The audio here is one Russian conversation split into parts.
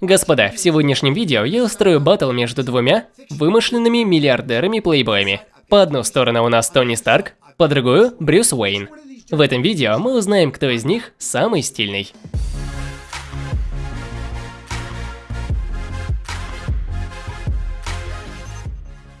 Господа, в сегодняшнем видео я устрою батл между двумя вымышленными миллиардерами-плейбоями. По одну сторону у нас Тони Старк, по другую – Брюс Уэйн. В этом видео мы узнаем, кто из них самый стильный.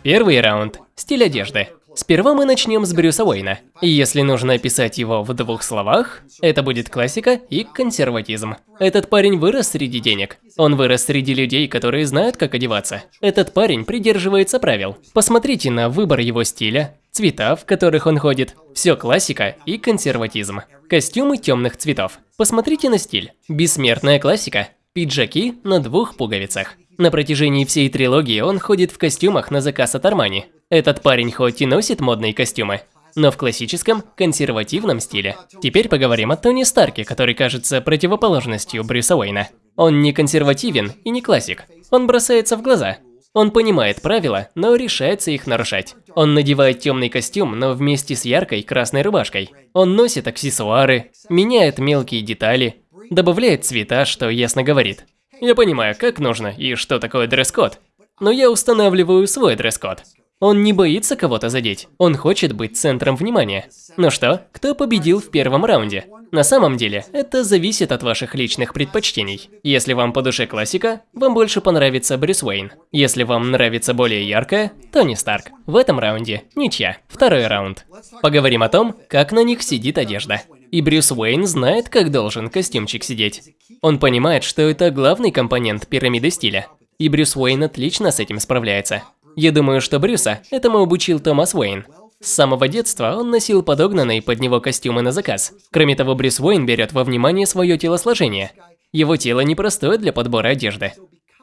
Первый раунд. Стиль одежды. Сперва мы начнем с Брюса Уэйна. Если нужно описать его в двух словах, это будет классика и консерватизм. Этот парень вырос среди денег. Он вырос среди людей, которые знают, как одеваться. Этот парень придерживается правил. Посмотрите на выбор его стиля, цвета, в которых он ходит. Все классика и консерватизм. Костюмы темных цветов. Посмотрите на стиль. Бессмертная классика. Пиджаки на двух пуговицах. На протяжении всей трилогии он ходит в костюмах на заказ от Армани. Этот парень хоть и носит модные костюмы, но в классическом, консервативном стиле. Теперь поговорим о Тони Старке, который кажется противоположностью Брюса Уэйна. Он не консервативен и не классик. Он бросается в глаза. Он понимает правила, но решается их нарушать. Он надевает темный костюм, но вместе с яркой красной рубашкой. Он носит аксессуары, меняет мелкие детали, добавляет цвета, что ясно говорит. Я понимаю, как нужно и что такое дресс-код. Но я устанавливаю свой дресс-код. Он не боится кого-то задеть, он хочет быть центром внимания. Ну что, кто победил в первом раунде? На самом деле, это зависит от ваших личных предпочтений. Если вам по душе классика, вам больше понравится Брюс Уэйн. Если вам нравится более яркая, Тони Старк. В этом раунде ничья. Второй раунд. Поговорим о том, как на них сидит одежда. И Брюс Уэйн знает, как должен костюмчик сидеть. Он понимает, что это главный компонент пирамиды стиля. И Брюс Уэйн отлично с этим справляется. Я думаю, что Брюса этому обучил Томас Уэйн. С самого детства он носил подогнанные под него костюмы на заказ. Кроме того, Брюс Уэйн берет во внимание свое телосложение. Его тело непростое для подбора одежды.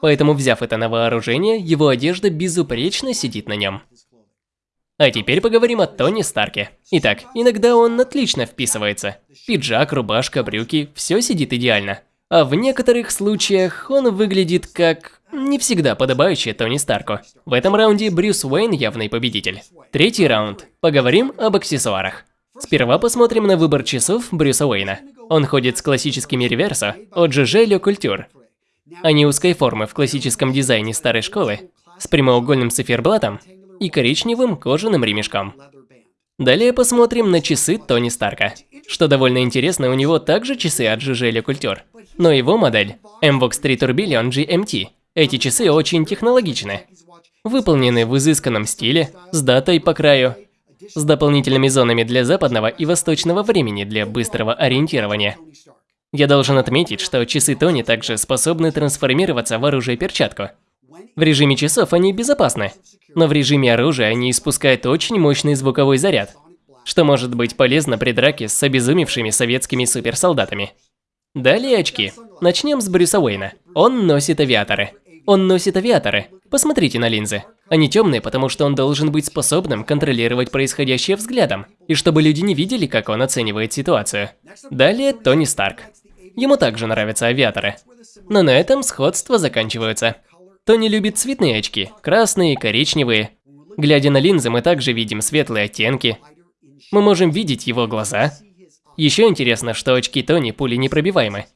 Поэтому, взяв это на вооружение, его одежда безупречно сидит на нем. А теперь поговорим о Тони Старке. Итак, иногда он отлично вписывается. Пиджак, рубашка, брюки – все сидит идеально. А в некоторых случаях он выглядит как не всегда подобающий Тони Старку. В этом раунде Брюс Уэйн явный победитель. Третий раунд. Поговорим об аксессуарах. Сперва посмотрим на выбор часов Брюса Уэйна. Он ходит с классическими реверсо от GG Le Couture. Они узкой формы в классическом дизайне старой школы, с прямоугольным циферблатом и коричневым кожаным ремешком. Далее посмотрим на часы Тони Старка. Что довольно интересно, у него также часы от GG Le но его модель MVOX 3 Tourbillon GMT. Эти часы очень технологичны, выполнены в изысканном стиле, с датой по краю, с дополнительными зонами для западного и восточного времени для быстрого ориентирования. Я должен отметить, что часы Тони также способны трансформироваться в оружие-перчатку. В режиме часов они безопасны, но в режиме оружия они испускают очень мощный звуковой заряд, что может быть полезно при драке с обезумевшими советскими суперсолдатами. Далее очки. Начнем с Брюса Уэйна. Он носит авиаторы. Он носит авиаторы. Посмотрите на линзы. Они темные, потому что он должен быть способным контролировать происходящее взглядом, и чтобы люди не видели, как он оценивает ситуацию. Далее Тони Старк. Ему также нравятся авиаторы. Но на этом сходства заканчиваются. Тони любит цветные очки, красные, коричневые. Глядя на линзы, мы также видим светлые оттенки. Мы можем видеть его глаза. Еще интересно, что очки Тони пули непробиваемы.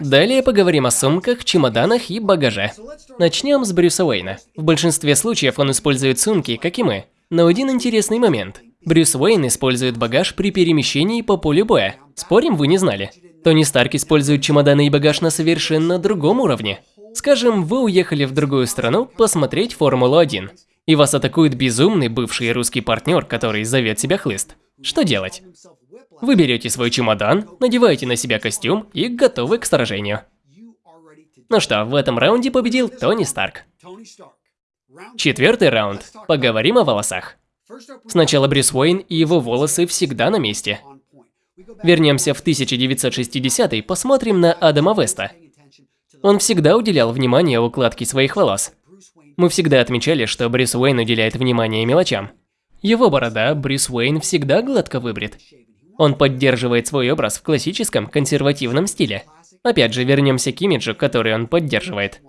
Далее поговорим о сумках, чемоданах и багаже. Начнем с Брюса Уэйна. В большинстве случаев он использует сумки, как и мы. Но один интересный момент. Брюс Уэйн использует багаж при перемещении по полю боя. Спорим, вы не знали? Тони Старк использует чемоданы и багаж на совершенно другом уровне. Скажем, вы уехали в другую страну посмотреть Формулу-1, и вас атакует безумный бывший русский партнер, который зовет себя Хлыст. Что делать? Вы берете свой чемодан, надеваете на себя костюм и готовы к сражению. Ну что, в этом раунде победил Тони Старк. Четвертый раунд. Поговорим о волосах. Сначала Брюс Уэйн и его волосы всегда на месте. Вернемся в 1960 и посмотрим на Адама Веста. Он всегда уделял внимание укладке своих волос. Мы всегда отмечали, что Брюс Уэйн уделяет внимание мелочам. Его борода Брюс Уэйн всегда гладко выбрит. Он поддерживает свой образ в классическом консервативном стиле. Опять же, вернемся к имиджу, который он поддерживает.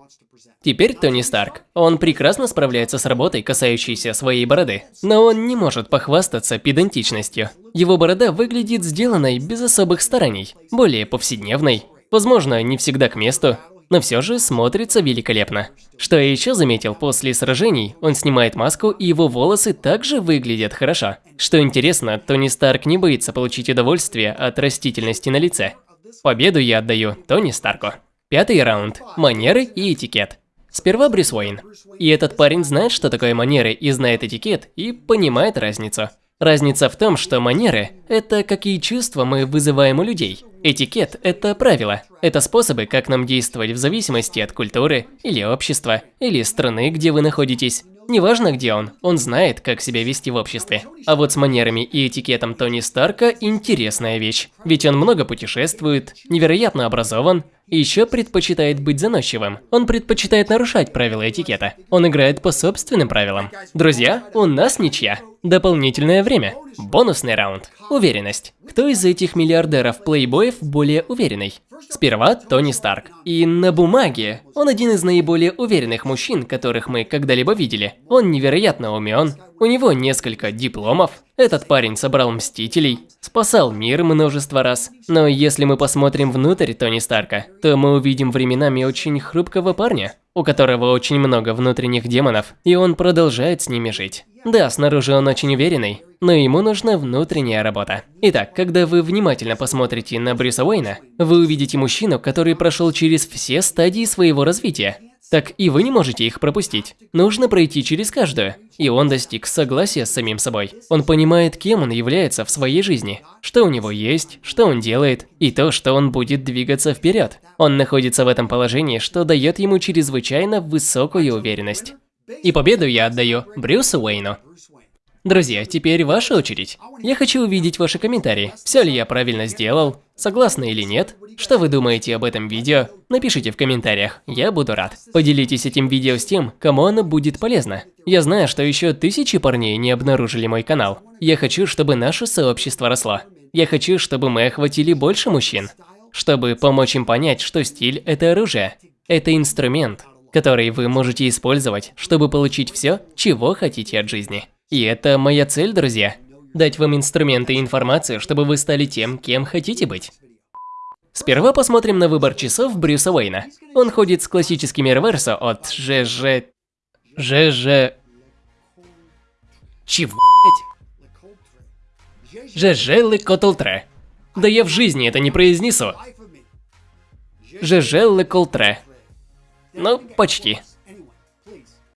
Теперь Тони Старк. Он прекрасно справляется с работой, касающейся своей бороды. Но он не может похвастаться педантичностью. Его борода выглядит сделанной без особых стараний, более повседневной. Возможно, не всегда к месту, но все же смотрится великолепно. Что я еще заметил, после сражений он снимает маску и его волосы также выглядят хорошо. Что интересно, Тони Старк не боится получить удовольствие от растительности на лице. Победу я отдаю Тони Старку. Пятый раунд. Манеры и этикет. Сперва Брюс Уэйн. И этот парень знает, что такое манеры и знает этикет, и понимает разницу. Разница в том, что манеры – это какие чувства мы вызываем у людей. Этикет – это правила. Это способы, как нам действовать в зависимости от культуры, или общества, или страны, где вы находитесь. Неважно, где он, он знает, как себя вести в обществе. А вот с манерами и этикетом Тони Старка интересная вещь. Ведь он много путешествует, невероятно образован, и еще предпочитает быть заносчивым. Он предпочитает нарушать правила этикета. Он играет по собственным правилам. Друзья, у нас ничья. Дополнительное время. Бонусный раунд. Уверенность. Кто из этих миллиардеров-плейбоев более уверенный? Сперва Тони Старк. И на бумаге он один из наиболее уверенных мужчин, которых мы когда-либо видели. Он невероятно умен, у него несколько дипломов. Этот парень собрал Мстителей, спасал мир множество раз. Но если мы посмотрим внутрь Тони Старка, то мы увидим временами очень хрупкого парня, у которого очень много внутренних демонов, и он продолжает с ними жить. Да, снаружи он очень уверенный, но ему нужна внутренняя работа. Итак, когда вы внимательно посмотрите на Брюса Уэйна, вы увидите мужчину, который прошел через все стадии своего развития. Так и вы не можете их пропустить. Нужно пройти через каждую. И он достиг согласия с самим собой. Он понимает, кем он является в своей жизни, что у него есть, что он делает, и то, что он будет двигаться вперед. Он находится в этом положении, что дает ему чрезвычайно высокую уверенность. И победу я отдаю Брюсу Уэйну. Друзья, теперь ваша очередь. Я хочу увидеть ваши комментарии. Все ли я правильно сделал? Согласны или нет? Что вы думаете об этом видео? Напишите в комментариях, я буду рад. Поделитесь этим видео с тем, кому оно будет полезно. Я знаю, что еще тысячи парней не обнаружили мой канал. Я хочу, чтобы наше сообщество росло. Я хочу, чтобы мы охватили больше мужчин. Чтобы помочь им понять, что стиль – это оружие. Это инструмент, который вы можете использовать, чтобы получить все, чего хотите от жизни. И это моя цель, друзья. Дать вам инструменты и информацию, чтобы вы стали тем, кем хотите быть. Сперва посмотрим на выбор часов Брюса Уэйна. Он ходит с классическими реверсо от ЖЖ... ЖЖ... Чего, блять? ЖЖ Лекотлтре. Да я в жизни это не произнесу. ЖЖ Леколтре. Ну, почти.